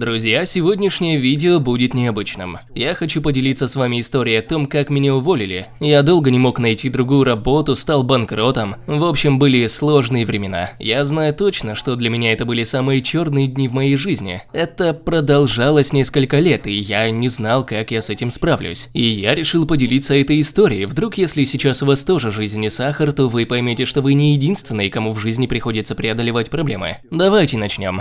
Друзья, сегодняшнее видео будет необычным. Я хочу поделиться с вами историей о том, как меня уволили. Я долго не мог найти другую работу, стал банкротом. В общем, были сложные времена. Я знаю точно, что для меня это были самые черные дни в моей жизни. Это продолжалось несколько лет, и я не знал, как я с этим справлюсь. И я решил поделиться этой историей. Вдруг, если сейчас у вас тоже жизнь не сахар, то вы поймете, что вы не единственные, кому в жизни приходится преодолевать проблемы. Давайте начнем.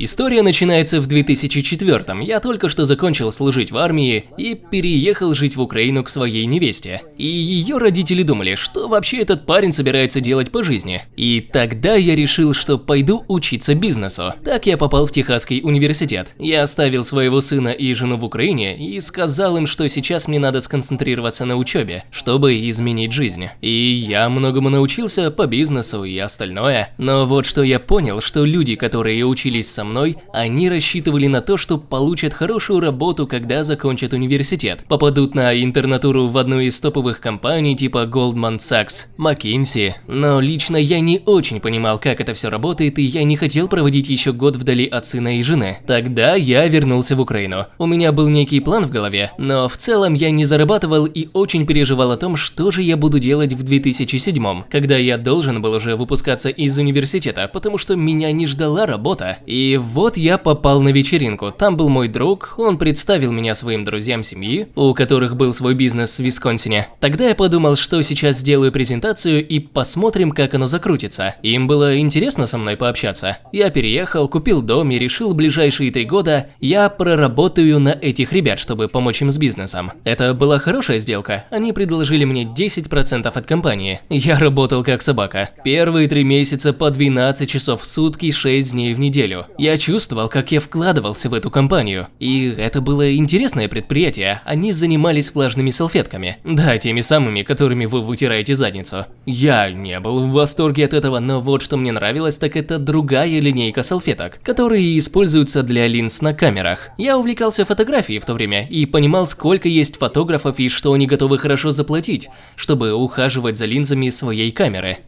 История начинается в 2004 -м. Я только что закончил служить в армии и переехал жить в Украину к своей невесте. И ее родители думали, что вообще этот парень собирается делать по жизни. И тогда я решил, что пойду учиться бизнесу. Так я попал в Техасский университет. Я оставил своего сына и жену в Украине и сказал им, что сейчас мне надо сконцентрироваться на учебе, чтобы изменить жизнь. И я многому научился по бизнесу и остальное. Но вот что я понял, что люди, которые учились со мной, они рассчитывали на то, что получат хорошую работу, когда закончат университет, попадут на интернатуру в одну из топовых компаний типа Goldman Sachs, McKinsey. Но лично я не очень понимал, как это все работает, и я не хотел проводить еще год вдали от сына и жены. Тогда я вернулся в Украину. У меня был некий план в голове, но в целом я не зарабатывал и очень переживал о том, что же я буду делать в 2007 когда я должен был уже выпускаться из университета, потому что меня не ждала работа. И вот я попал на вечеринку. Там был мой друг, он представил меня своим друзьям семьи, у которых был свой бизнес в Висконсине. Тогда я подумал, что сейчас сделаю презентацию и посмотрим, как оно закрутится. Им было интересно со мной пообщаться. Я переехал, купил дом и решил ближайшие три года я проработаю на этих ребят, чтобы помочь им с бизнесом. Это была хорошая сделка. Они предложили мне 10% от компании. Я работал как собака. Первые три месяца по 12 часов в сутки, 6 дней в неделю. Я я чувствовал, как я вкладывался в эту компанию. И это было интересное предприятие. Они занимались влажными салфетками. Да, теми самыми, которыми вы вытираете задницу. Я не был в восторге от этого, но вот что мне нравилось, так это другая линейка салфеток, которые используются для линз на камерах. Я увлекался фотографией в то время и понимал, сколько есть фотографов и что они готовы хорошо заплатить, чтобы ухаживать за линзами своей камеры.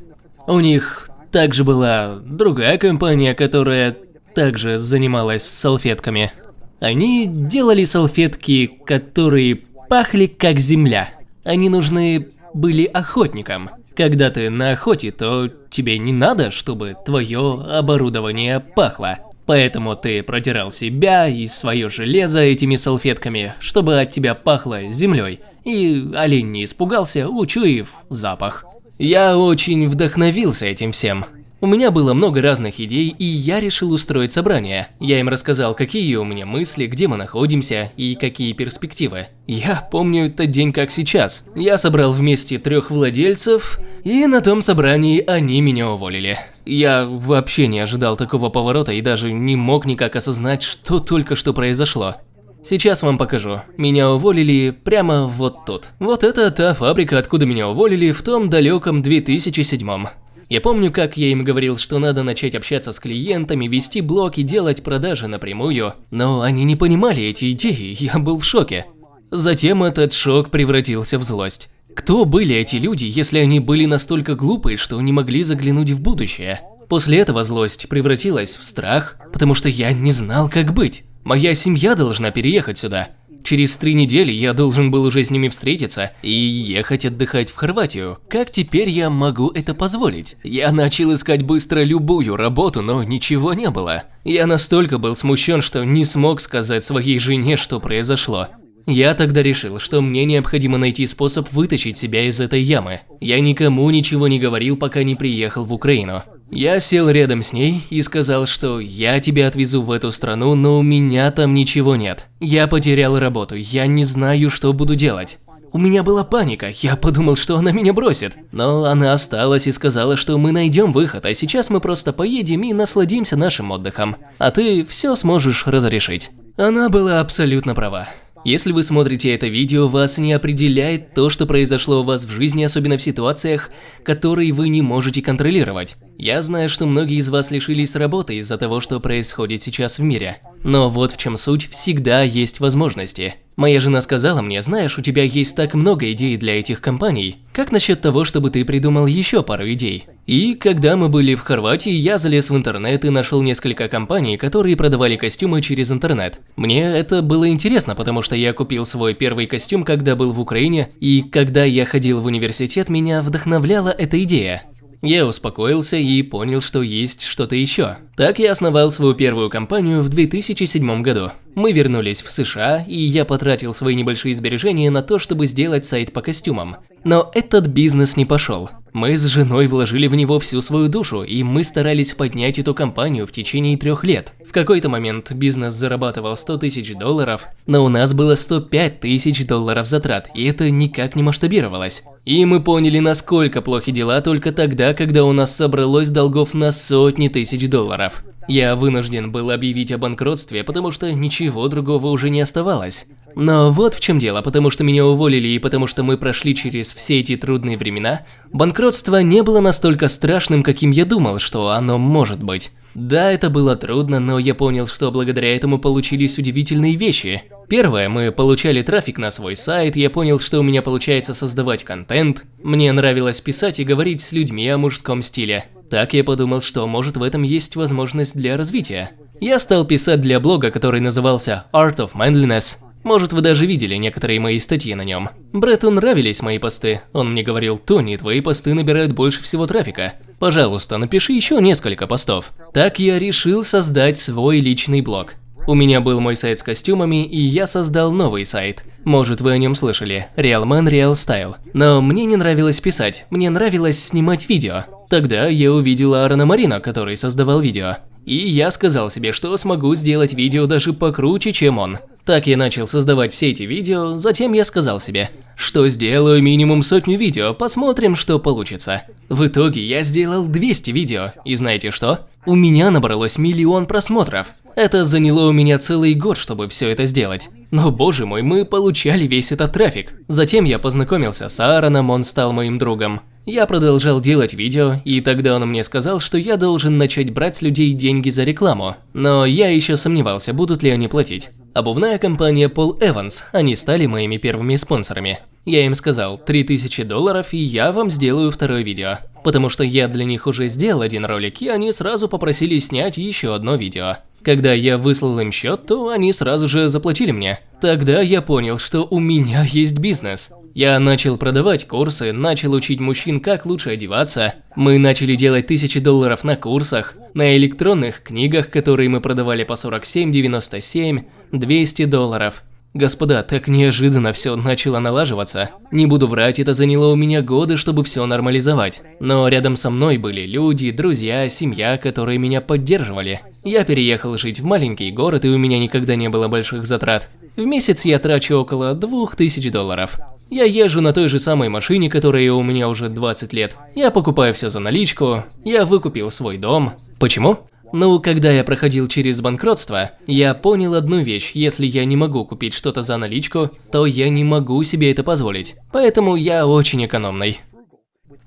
У них также была другая компания, которая также занималась салфетками. Они делали салфетки, которые пахли как земля. Они нужны были охотникам. Когда ты на охоте, то тебе не надо, чтобы твое оборудование пахло. Поэтому ты протирал себя и свое железо этими салфетками, чтобы от тебя пахло землей, и олень не испугался, учуяв запах. Я очень вдохновился этим всем. У меня было много разных идей, и я решил устроить собрание. Я им рассказал, какие у меня мысли, где мы находимся и какие перспективы. Я помню этот день как сейчас. Я собрал вместе трех владельцев, и на том собрании они меня уволили. Я вообще не ожидал такого поворота и даже не мог никак осознать, что только что произошло. Сейчас вам покажу. Меня уволили прямо вот тут. Вот это та фабрика, откуда меня уволили в том далеком 2007 -м. Я помню, как я им говорил, что надо начать общаться с клиентами, вести блог и делать продажи напрямую, но они не понимали эти идеи, я был в шоке. Затем этот шок превратился в злость. Кто были эти люди, если они были настолько глупые, что не могли заглянуть в будущее? После этого злость превратилась в страх, потому что я не знал, как быть. Моя семья должна переехать сюда. Через три недели я должен был уже с ними встретиться и ехать отдыхать в Хорватию. Как теперь я могу это позволить? Я начал искать быстро любую работу, но ничего не было. Я настолько был смущен, что не смог сказать своей жене, что произошло. Я тогда решил, что мне необходимо найти способ вытащить себя из этой ямы. Я никому ничего не говорил, пока не приехал в Украину. Я сел рядом с ней и сказал, что я тебя отвезу в эту страну, но у меня там ничего нет. Я потерял работу, я не знаю, что буду делать. У меня была паника, я подумал, что она меня бросит. Но она осталась и сказала, что мы найдем выход, а сейчас мы просто поедем и насладимся нашим отдыхом. А ты все сможешь разрешить. Она была абсолютно права. Если вы смотрите это видео, вас не определяет то, что произошло у вас в жизни, особенно в ситуациях, которые вы не можете контролировать. Я знаю, что многие из вас лишились работы из-за того, что происходит сейчас в мире. Но вот в чем суть, всегда есть возможности. Моя жена сказала мне, знаешь, у тебя есть так много идей для этих компаний, как насчет того, чтобы ты придумал еще пару идей? И когда мы были в Хорватии, я залез в интернет и нашел несколько компаний, которые продавали костюмы через интернет. Мне это было интересно, потому что я купил свой первый костюм, когда был в Украине, и когда я ходил в университет, меня вдохновляла эта идея. Я успокоился и понял, что есть что-то еще. Так я основал свою первую компанию в 2007 году. Мы вернулись в США, и я потратил свои небольшие сбережения на то, чтобы сделать сайт по костюмам. Но этот бизнес не пошел. Мы с женой вложили в него всю свою душу, и мы старались поднять эту компанию в течение трех лет. В какой-то момент бизнес зарабатывал 100 тысяч долларов, но у нас было 105 тысяч долларов затрат, и это никак не масштабировалось. И мы поняли, насколько плохи дела только тогда, когда у нас собралось долгов на сотни тысяч долларов. Я вынужден был объявить о банкротстве, потому что ничего другого уже не оставалось. Но вот в чем дело, потому что меня уволили и потому что мы прошли через все эти трудные времена, банкротство не было настолько страшным, каким я думал, что оно может быть. Да, это было трудно, но я понял, что благодаря этому получились удивительные вещи. Первое, мы получали трафик на свой сайт, я понял, что у меня получается создавать контент. Мне нравилось писать и говорить с людьми о мужском стиле. Так я подумал, что может в этом есть возможность для развития. Я стал писать для блога, который назывался Art of Manliness. Может, вы даже видели некоторые мои статьи на нем. Брэтту нравились мои посты. Он мне говорил, Тони, твои посты набирают больше всего трафика. Пожалуйста, напиши еще несколько постов. Так я решил создать свой личный блог. У меня был мой сайт с костюмами, и я создал новый сайт. Может, вы о нем слышали. Real Man Real Style. Но мне не нравилось писать, мне нравилось снимать видео. Тогда я увидел Аарона Марина, который создавал видео. И я сказал себе, что смогу сделать видео даже покруче, чем он. Так я начал создавать все эти видео, затем я сказал себе, что сделаю минимум сотню видео, посмотрим, что получится. В итоге я сделал 200 видео, и знаете что? У меня набралось миллион просмотров. Это заняло у меня целый год, чтобы все это сделать. Но боже мой, мы получали весь этот трафик. Затем я познакомился с Аароном, он стал моим другом. Я продолжал делать видео, и тогда он мне сказал, что я должен начать брать с людей деньги за рекламу. Но я еще сомневался, будут ли они платить. Обувная компания Paul Evans, они стали моими первыми спонсорами. Я им сказал, 3000 долларов и я вам сделаю второе видео. Потому что я для них уже сделал один ролик, и они сразу попросили снять еще одно видео. Когда я выслал им счет, то они сразу же заплатили мне. Тогда я понял, что у меня есть бизнес. Я начал продавать курсы, начал учить мужчин, как лучше одеваться. Мы начали делать тысячи долларов на курсах, на электронных книгах, которые мы продавали по 47,97, 200 долларов. Господа, так неожиданно все начало налаживаться. Не буду врать, это заняло у меня годы, чтобы все нормализовать. Но рядом со мной были люди, друзья, семья, которые меня поддерживали. Я переехал жить в маленький город, и у меня никогда не было больших затрат. В месяц я трачу около 2000 долларов. Я езжу на той же самой машине, которая у меня уже 20 лет. Я покупаю все за наличку, я выкупил свой дом. Почему? Ну, когда я проходил через банкротство, я понял одну вещь, если я не могу купить что-то за наличку, то я не могу себе это позволить. Поэтому я очень экономный.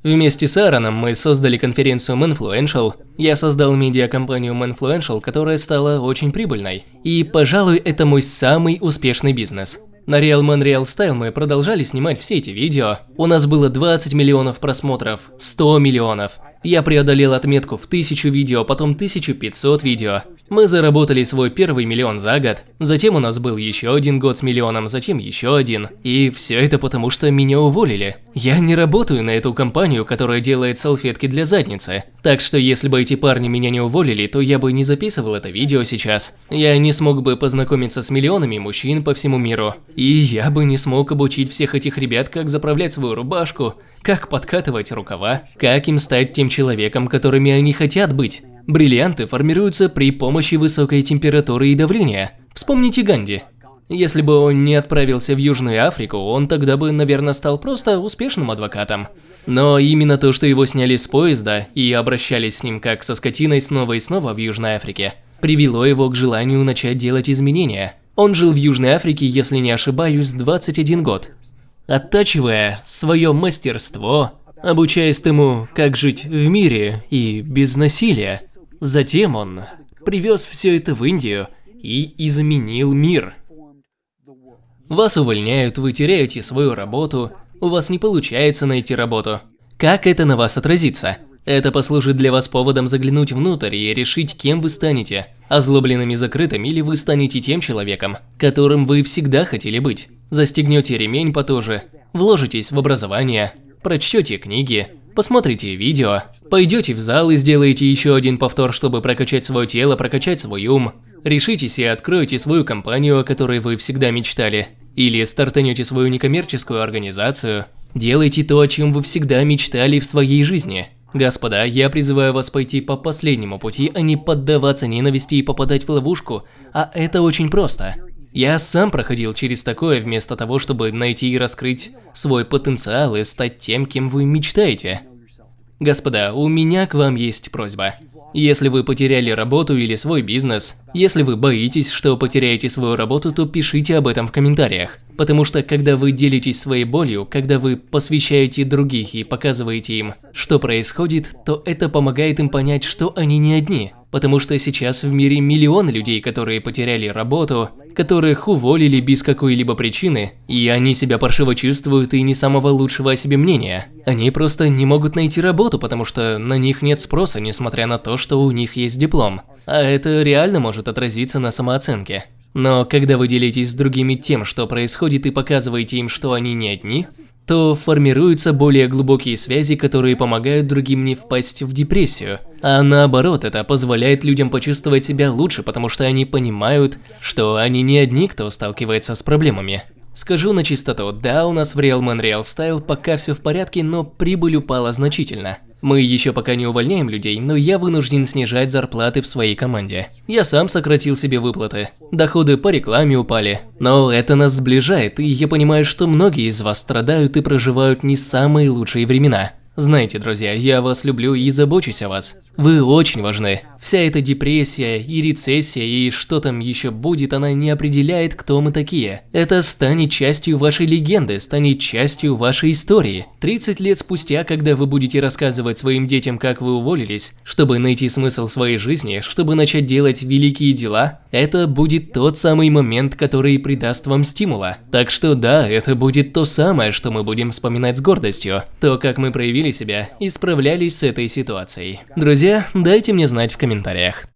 Вместе с Аароном мы создали конференцию Manfluential. Я создал медиакомпанию Manfluential, которая стала очень прибыльной. И, пожалуй, это мой самый успешный бизнес. На Real Man Real Style мы продолжали снимать все эти видео. У нас было 20 миллионов просмотров, 100 миллионов. Я преодолел отметку в 1000 видео, потом 1500 видео. Мы заработали свой первый миллион за год, затем у нас был еще один год с миллионом, затем еще один. И все это потому, что меня уволили. Я не работаю на эту компанию, которая делает салфетки для задницы. Так что если бы эти парни меня не уволили, то я бы не записывал это видео сейчас. Я не смог бы познакомиться с миллионами мужчин по всему миру. И я бы не смог обучить всех этих ребят, как заправлять свою рубашку, как подкатывать рукава, как им стать тем человеком, которыми они хотят быть. Бриллианты формируются при помощи высокой температуры и давления. Вспомните Ганди. Если бы он не отправился в Южную Африку, он тогда бы, наверное, стал просто успешным адвокатом. Но именно то, что его сняли с поезда и обращались с ним как со скотиной снова и снова в Южной Африке, привело его к желанию начать делать изменения. Он жил в Южной Африке, если не ошибаюсь, 21 год оттачивая свое мастерство, обучаясь тому, как жить в мире и без насилия. Затем он привез все это в Индию и изменил мир. Вас увольняют, вы теряете свою работу, у вас не получается найти работу. Как это на вас отразится? Это послужит для вас поводом заглянуть внутрь и решить, кем вы станете. Озлобленным и закрытым или вы станете тем человеком, которым вы всегда хотели быть. Застегнете ремень потуже, вложитесь в образование, прочтете книги, посмотрите видео, пойдете в зал и сделаете еще один повтор, чтобы прокачать свое тело, прокачать свой ум. Решитесь и откроете свою компанию, о которой вы всегда мечтали. Или стартанете свою некоммерческую организацию. Делайте то, о чем вы всегда мечтали в своей жизни. Господа, я призываю вас пойти по последнему пути, а не поддаваться ненависти и попадать в ловушку, а это очень просто. Я сам проходил через такое вместо того, чтобы найти и раскрыть свой потенциал и стать тем, кем вы мечтаете. Господа, у меня к вам есть просьба. Если вы потеряли работу или свой бизнес, если вы боитесь, что потеряете свою работу, то пишите об этом в комментариях. Потому что когда вы делитесь своей болью, когда вы посвящаете других и показываете им, что происходит, то это помогает им понять, что они не одни. Потому что сейчас в мире миллионы людей, которые потеряли работу, которых уволили без какой-либо причины, и они себя паршиво чувствуют и не самого лучшего о себе мнения. Они просто не могут найти работу, потому что на них нет спроса, несмотря на то, что у них есть диплом. А это реально может отразиться на самооценке. Но когда вы делитесь с другими тем, что происходит и показываете им, что они не одни, то формируются более глубокие связи, которые помогают другим не впасть в депрессию. А наоборот, это позволяет людям почувствовать себя лучше, потому что они понимают, что они не одни, кто сталкивается с проблемами. Скажу на чистоту, да, у нас в Real Man Real Style пока все в порядке, но прибыль упала значительно. Мы еще пока не увольняем людей, но я вынужден снижать зарплаты в своей команде. Я сам сократил себе выплаты. Доходы по рекламе упали. Но это нас сближает, и я понимаю, что многие из вас страдают и проживают не самые лучшие времена. Знаете, друзья, я вас люблю и забочусь о вас. Вы очень важны. Вся эта депрессия и рецессия и что там еще будет, она не определяет, кто мы такие. Это станет частью вашей легенды, станет частью вашей истории. 30 лет спустя, когда вы будете рассказывать своим детям, как вы уволились, чтобы найти смысл своей жизни, чтобы начать делать великие дела, это будет тот самый момент, который придаст вам стимула. Так что да, это будет то самое, что мы будем вспоминать с гордостью. То, как мы проявили себя и справлялись с этой ситуацией. Друзья, дайте мне знать в комментариях.